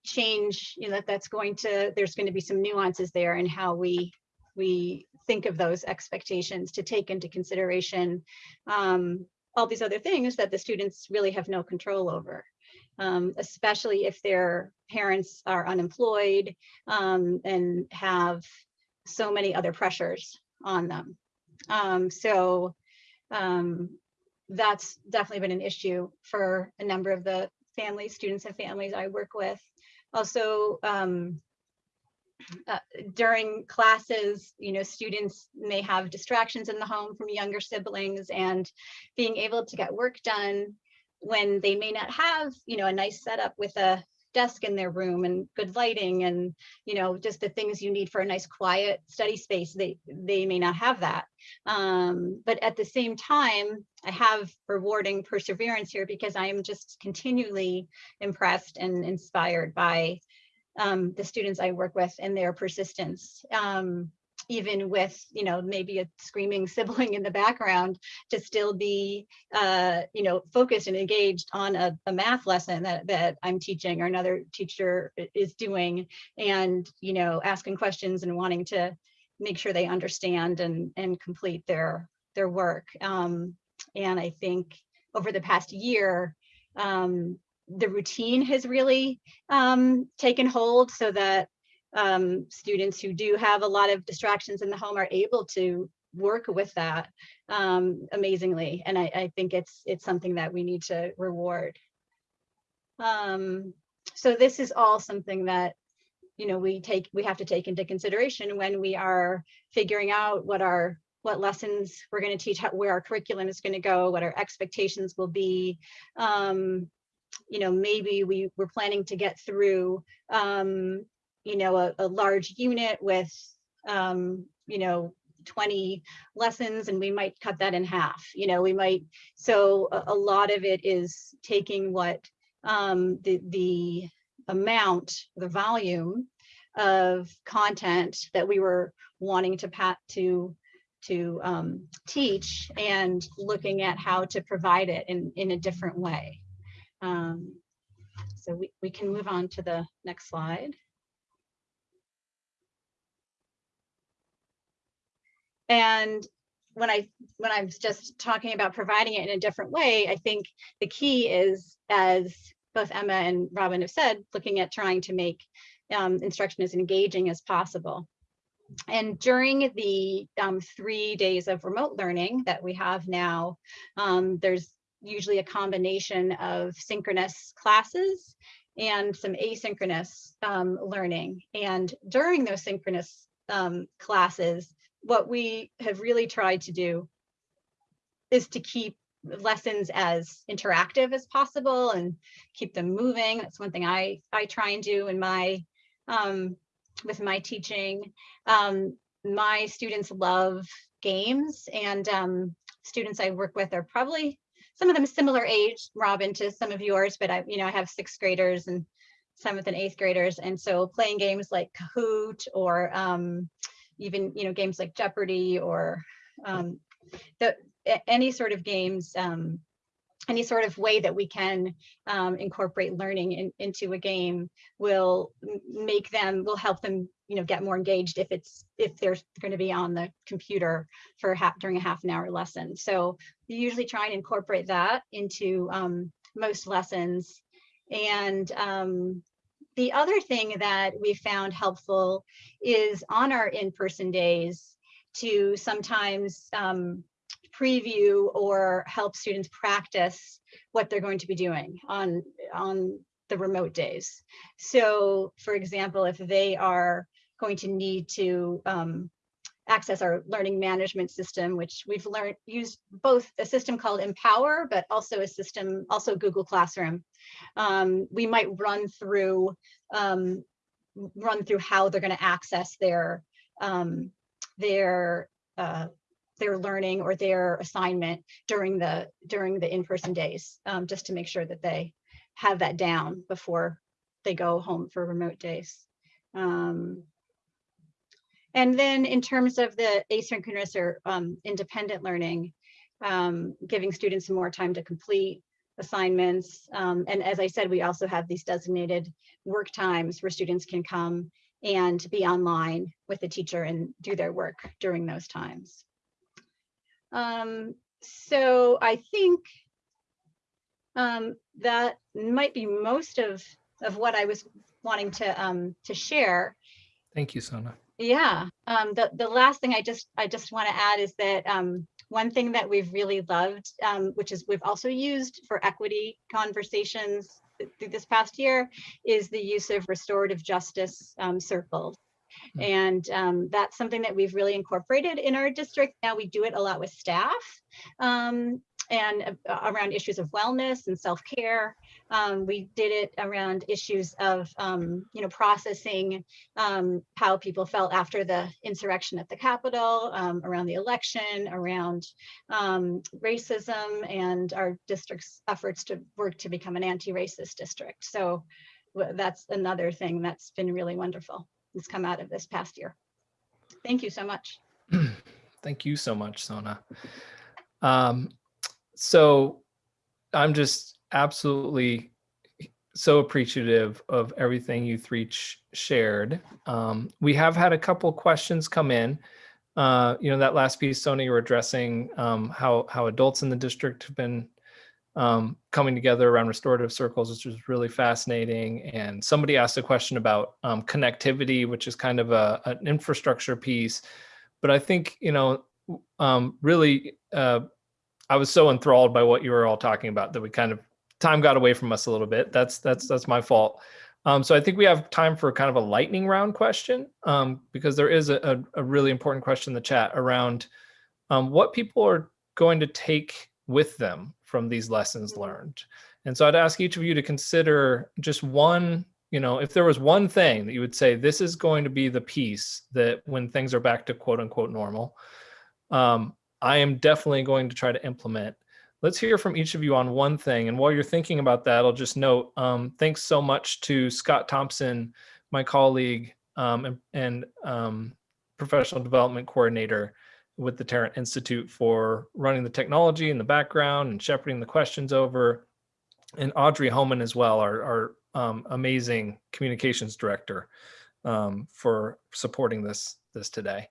change, you know, that that's going to, there's going to be some nuances there in how we we think of those expectations to take into consideration um, all these other things that the students really have no control over. Um, especially if their parents are unemployed um, and have so many other pressures on them. Um, so um, that's definitely been an issue for a number of the families, students and families I work with. Also, um, uh, during classes, you know, students may have distractions in the home from younger siblings and being able to get work done when they may not have, you know, a nice setup with a desk in their room and good lighting and, you know, just the things you need for a nice quiet study space, they, they may not have that. Um, but at the same time, I have rewarding perseverance here because I am just continually impressed and inspired by um, the students I work with and their persistence. Um, even with, you know, maybe a screaming sibling in the background to still be, uh, you know, focused and engaged on a, a math lesson that, that I'm teaching or another teacher is doing and, you know, asking questions and wanting to make sure they understand and, and complete their, their work. Um, and I think over the past year, um, the routine has really um, taken hold so that um, students who do have a lot of distractions in the home are able to work with that um, amazingly. And I, I, think it's it's something that we need to reward. Um, so this is all something that you know we take we have to take into consideration when we are figuring out what our what lessons we're going to teach, how, where our curriculum is going to go, what our expectations will be. Um, you know, maybe we were planning to get through um, you know, a, a large unit with, um, you know, 20 lessons and we might cut that in half, you know, we might, so a, a lot of it is taking what um, the, the amount, the volume of content that we were wanting to pat to to um, teach and looking at how to provide it in, in a different way. Um, so we, we can move on to the next slide. And when I when I'm just talking about providing it in a different way, I think the key is, as both Emma and Robin have said, looking at trying to make um, instruction as engaging as possible. And during the um, three days of remote learning that we have now, um, there's usually a combination of synchronous classes and some asynchronous um, learning. And during those synchronous um, classes, what we have really tried to do is to keep lessons as interactive as possible and keep them moving. That's one thing I, I try and do in my, um, with my teaching. Um, my students love games and um, students I work with are probably some of them similar age, Robin, to some of yours, but I, you know, I have sixth graders and seventh and eighth graders. And so playing games like Kahoot or um, even you know games like Jeopardy or um, the any sort of games, um, any sort of way that we can um, incorporate learning in, into a game will make them will help them you know get more engaged if it's if they're going to be on the computer for half during a half an hour lesson. So we usually try and incorporate that into um, most lessons and um, the other thing that we found helpful is on our in-person days to sometimes um, preview or help students practice what they're going to be doing on, on the remote days. So for example, if they are going to need to um, access our learning management system, which we've learned used both a system called Empower, but also a system, also Google Classroom. Um, we might run through um, run through how they're going to access their um, their uh, their learning or their assignment during the during the in-person days, um, just to make sure that they have that down before they go home for remote days. And then in terms of the asynchronous or um, independent learning, um, giving students more time to complete assignments. Um, and as I said, we also have these designated work times where students can come and be online with the teacher and do their work during those times. Um, so I think um, that might be most of, of what I was wanting to, um, to share. Thank you, Sona. Yeah, um, the, the last thing I just, I just want to add is that, um, one thing that we've really loved, um, which is we've also used for equity conversations through this past year, is the use of restorative justice, um, circles. Mm. And, um, that's something that we've really incorporated in our district. Now we do it a lot with staff. Um, and uh, around issues of wellness and self-care. Um, we did it around issues of, um, you know, processing um, how people felt after the insurrection at the Capitol, um, around the election, around um, racism, and our district's efforts to work to become an anti-racist district. So that's another thing that's been really wonderful. That's come out of this past year. Thank you so much. Thank you so much, Sona. Um, so I'm just absolutely so appreciative of everything you three shared. Um, we have had a couple questions come in. Uh, you know, that last piece, Sona, you were addressing um, how how adults in the district have been um, coming together around restorative circles, which was really fascinating. And somebody asked a question about um, connectivity, which is kind of a, an infrastructure piece. But I think, you know, um, really, uh, I was so enthralled by what you were all talking about that we kind of time got away from us a little bit. That's that's that's my fault. Um, so I think we have time for kind of a lightning round question um, because there is a, a, a really important question in the chat around um, what people are going to take with them from these lessons learned. And so I'd ask each of you to consider just one, you know, if there was one thing that you would say, this is going to be the piece that when things are back to quote unquote normal, um, I am definitely going to try to implement. Let's hear from each of you on one thing. And while you're thinking about that, I'll just note, um, thanks so much to Scott Thompson, my colleague um, and, and um, professional development coordinator with the Tarrant Institute for running the technology in the background and shepherding the questions over. And Audrey Homan as well, our, our um, amazing communications director um, for supporting this, this today.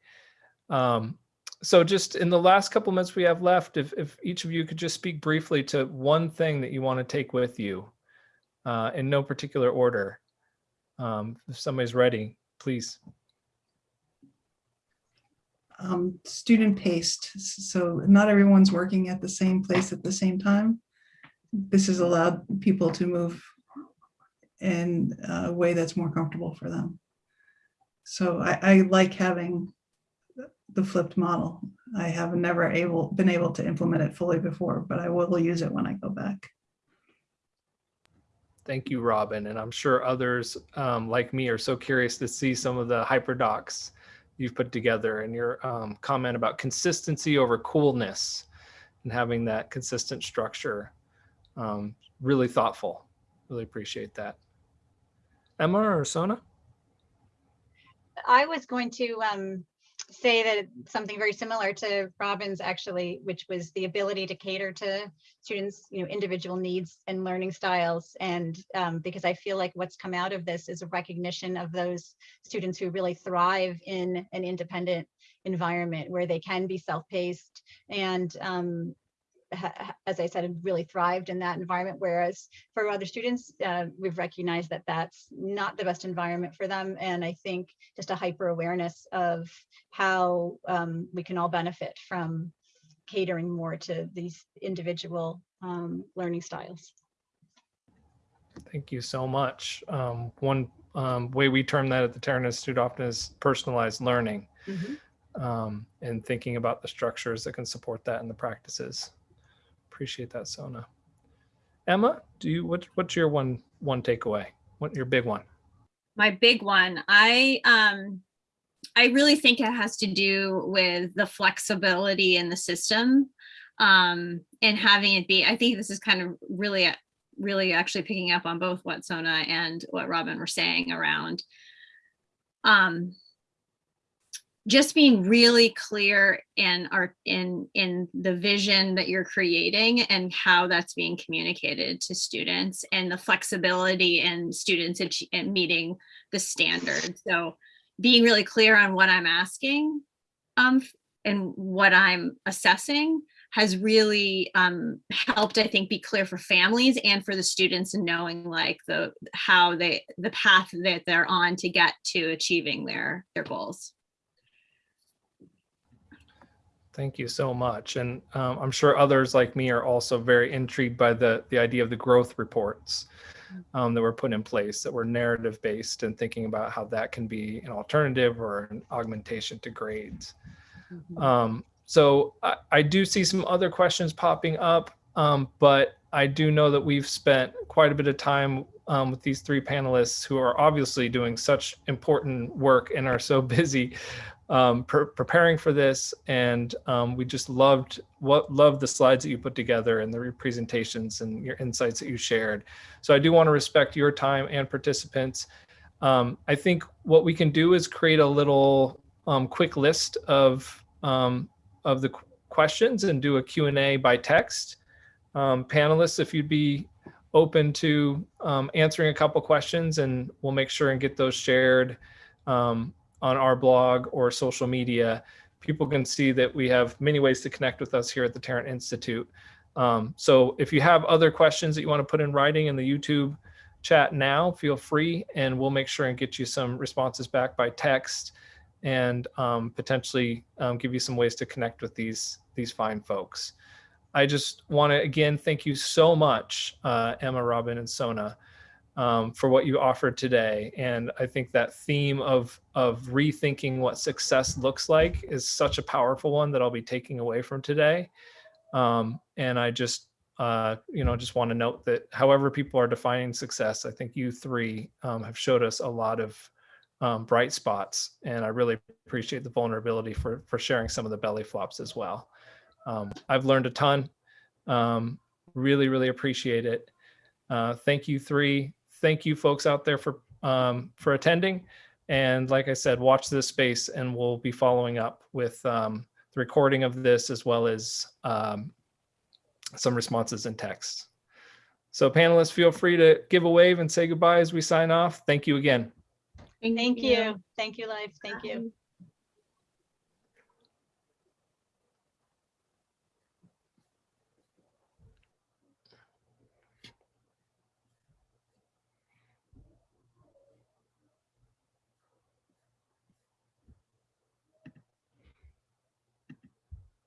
Um, so just in the last couple minutes we have left, if, if each of you could just speak briefly to one thing that you want to take with you uh, in no particular order. Um, if somebody's ready, please. um, student paced. So not everyone's working at the same place at the same time. This has allowed people to move in a way that's more comfortable for them. So I, I like having the flipped model. I have never able, been able to implement it fully before, but I will use it when I go back. Thank you, Robin. And I'm sure others um, like me are so curious to see some of the hyperdocs you've put together and your um, comment about consistency over coolness and having that consistent structure. Um, really thoughtful. Really appreciate that. Emma or Sona? I was going to um, say that something very similar to Robin's actually, which was the ability to cater to students, you know, individual needs and learning styles. And um, because I feel like what's come out of this is a recognition of those students who really thrive in an independent environment where they can be self-paced and um, as I said, really thrived in that environment. Whereas for other students, uh, we've recognized that that's not the best environment for them. And I think just a hyper awareness of how um, we can all benefit from catering more to these individual um, learning styles. Thank you so much. Um, one um, way we term that at the Tarrant Institute often is personalized learning um, and thinking about the structures that can support that and the practices. Appreciate that, Sona. Emma, do you what, what's your one one takeaway? What your big one? my big one i um i really think it has to do with the flexibility in the system um and having it be i think this is kind of really really actually picking up on both what sona and what robin were saying around um just being really clear in our in in the vision that you're creating and how that's being communicated to students and the flexibility in students in meeting the standards so being really clear on what i'm asking um and what i'm assessing has really um, helped, I think, be clear for families and for the students in knowing like the how they the path that they're on to get to achieving their their goals. Thank you so much. And um, I'm sure others like me are also very intrigued by the, the idea of the growth reports um, that were put in place that were narrative based and thinking about how that can be an alternative or an augmentation to grades. Um, so I, I do see some other questions popping up, um, but I do know that we've spent quite a bit of time um, with these three panelists who are obviously doing such important work and are so busy um, pre- preparing for this. And um, we just loved what loved the slides that you put together and the presentations and your insights that you shared. So I do want to respect your time and participants. Um, I think what we can do is create a little um, quick list of um, of the qu- questions and do a Q&A by text. Um, panelists, if you'd be open to um, answering a couple questions and we'll make sure and get those shared um, on our blog or social media. People can see that we have many ways to connect with us here at the Tarrant Institute. Um, so if you have other questions that you want to put in writing in the YouTube chat now, feel free and we'll make sure and get you some responses back by text and um, potentially um, give you some ways to connect with these these fine folks. I just want to again thank you so much, uh, Emma, Robin, and Sona, um, for what you offered today. And I think that theme of of rethinking what success looks like is such a powerful one that I'll be taking away from today. Um, and I just uh, you know just want to note that however people are defining success, I think you three um, have showed us a lot of um, bright spots, and I really appreciate the vulnerability for for sharing some of the belly flops as well. Um, I've learned a ton. Um, really, really appreciate it. Uh, thank you three. Thank you folks out there for um, for attending. And like I said, watch this space, and we'll be following up with um, the recording of this as well as um, some responses in text. So panelists, feel free to give a wave and say goodbye as we sign off. Thank you again. Thank you. Thank you, Life. Thank you.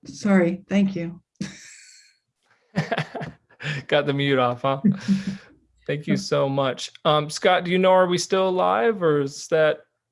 Sorry, thank you. Got the mute off, huh? Thank you so much. Um, Scott, do you know, are we still live or is that